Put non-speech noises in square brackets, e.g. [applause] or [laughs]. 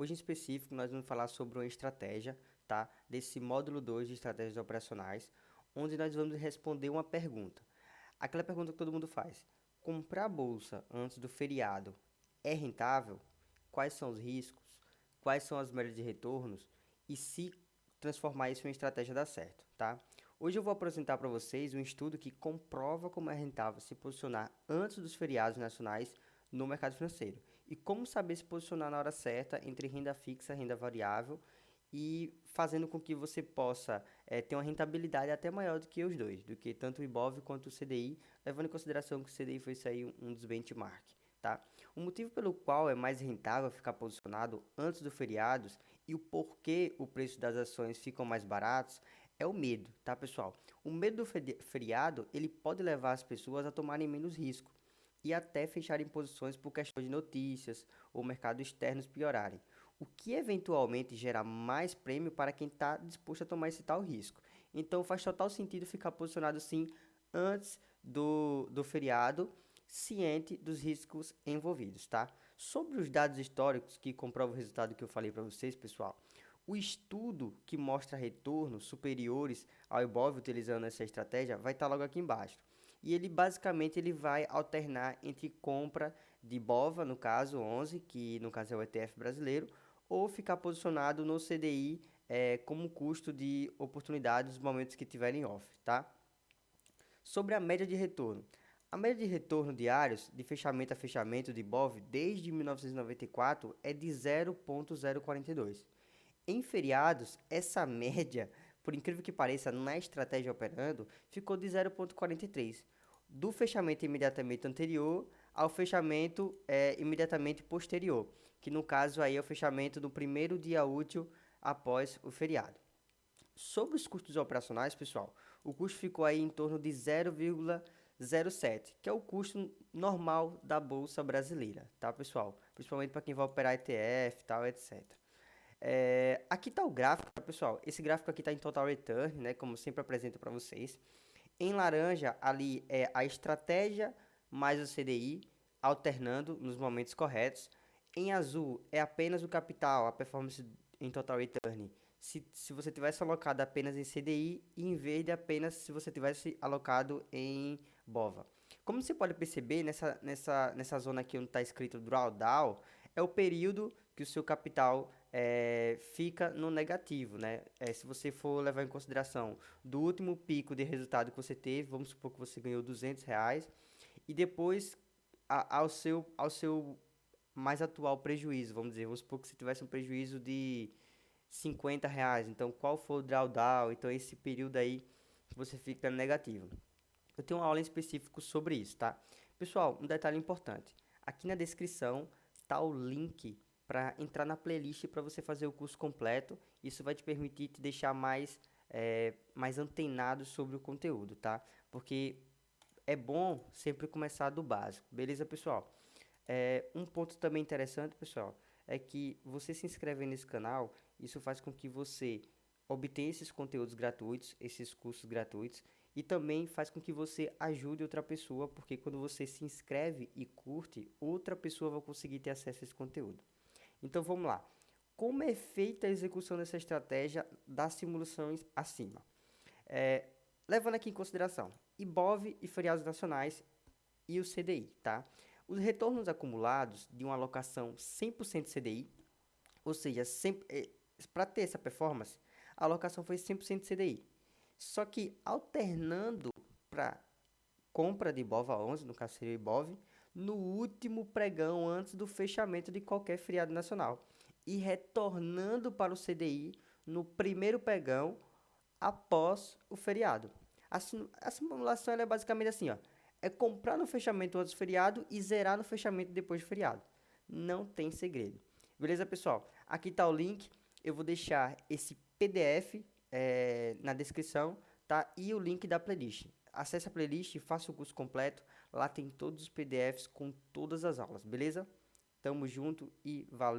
Hoje em específico nós vamos falar sobre uma estratégia, tá? Desse módulo 2 de estratégias operacionais, onde nós vamos responder uma pergunta. Aquela pergunta que todo mundo faz. Comprar bolsa antes do feriado é rentável? Quais são os riscos? Quais são as médias de retornos? E se transformar isso em uma estratégia dar certo, tá? Hoje eu vou apresentar para vocês um estudo que comprova como é rentável se posicionar antes dos feriados nacionais no mercado financeiro. E como saber se posicionar na hora certa entre renda fixa e renda variável e fazendo com que você possa é, ter uma rentabilidade até maior do que os dois, do que tanto o IBOV quanto o CDI, levando em consideração que o CDI foi sair um, dos benchmark. Tá? O motivo pelo qual é mais rentável ficar posicionado antes dos feriados e o porquê o preço das ações ficam mais baratos é o medo, tá pessoal? O medo do feriado ele pode levar as pessoas a tomarem menos risco e até fecharem posições por questões de notícias ou mercados externos piorarem, o que eventualmente gera mais prêmio para quem está disposto a tomar esse tal risco. Então faz total sentido ficar posicionado sim antes do, do feriado, ciente dos riscos envolvidos, tá? Sobre os dados históricos que comprovam o resultado que eu falei para vocês, pessoal, o estudo que mostra retornos superiores ao IBOV utilizando essa estratégia vai estar tá logo aqui embaixo e ele basicamente ele vai alternar entre compra de BOVA, no caso 11, que no caso é o ETF brasileiro, ou ficar posicionado no CDI é, como custo de oportunidade nos momentos que tiverem off, tá? Sobre a média de retorno. A média de retorno diários de fechamento a fechamento de BOV desde 1994 é de 0.042. Em feriados, essa [laughs] média por incrível que pareça, na estratégia operando, ficou de 0,43, do fechamento imediatamente anterior ao fechamento é, imediatamente posterior, que no caso aí é o fechamento do primeiro dia útil após o feriado. Sobre os custos operacionais, pessoal, o custo ficou aí em torno de 0,07, que é o custo normal da bolsa brasileira, tá, pessoal? Principalmente para quem vai operar ETF, tal, etc. É, aqui está o gráfico, tá, pessoal. Esse gráfico aqui está em total return, né? Como sempre apresento para vocês. Em laranja, ali é a estratégia mais o CDI, alternando nos momentos corretos. Em azul, é apenas o capital, a performance em total return. Se, se você tivesse alocado apenas em CDI, em vez de apenas se você tivesse alocado em BOVA. Como você pode perceber, nessa, nessa, nessa zona aqui onde está escrito drawdown, é o período que o seu capital é, fica no negativo, né? É, se você for levar em consideração do último pico de resultado que você teve, vamos supor que você ganhou 200 reais, e depois a, ao, seu, ao seu mais atual prejuízo, vamos dizer, vamos supor que você tivesse um prejuízo de 50 reais, então qual for o drawdown, então esse período aí você fica negativo. Eu tenho uma aula em específico sobre isso, tá? Pessoal, um detalhe importante, aqui na descrição tá o link para entrar na playlist para você fazer o curso completo. Isso vai te permitir te deixar mais, é, mais antenado sobre o conteúdo, tá? Porque é bom sempre começar do básico, beleza, pessoal? É, um ponto também interessante, pessoal, é que você se inscrever nesse canal, isso faz com que você obtenha esses conteúdos gratuitos, esses cursos gratuitos, e também faz com que você ajude outra pessoa, porque quando você se inscreve e curte, outra pessoa vai conseguir ter acesso a esse conteúdo. Então vamos lá. Como é feita a execução dessa estratégia das simulações acima? É, levando aqui em consideração IBOV e feriados nacionais e o CDI, tá? Os retornos acumulados de uma alocação 100% CDI, ou seja, é, para ter essa performance, a alocação foi 100% CDI. Só que alternando para compra de IBOVA 11, no caso seria IBOV, no último pregão antes do fechamento de qualquer feriado nacional e retornando para o CDI no primeiro pregão após o feriado. A, simulação é basicamente assim, ó, é comprar no fechamento antes do feriado e zerar no fechamento depois do feriado. Não tem segredo. Beleza, pessoal? Aqui está o link. Eu vou deixar esse PDF é, na descrição, tá? E o link da playlist. Acesse a playlist, faça o curso completo. Lá tem todos os PDFs com todas as aulas, beleza? Tamo junto e valeu!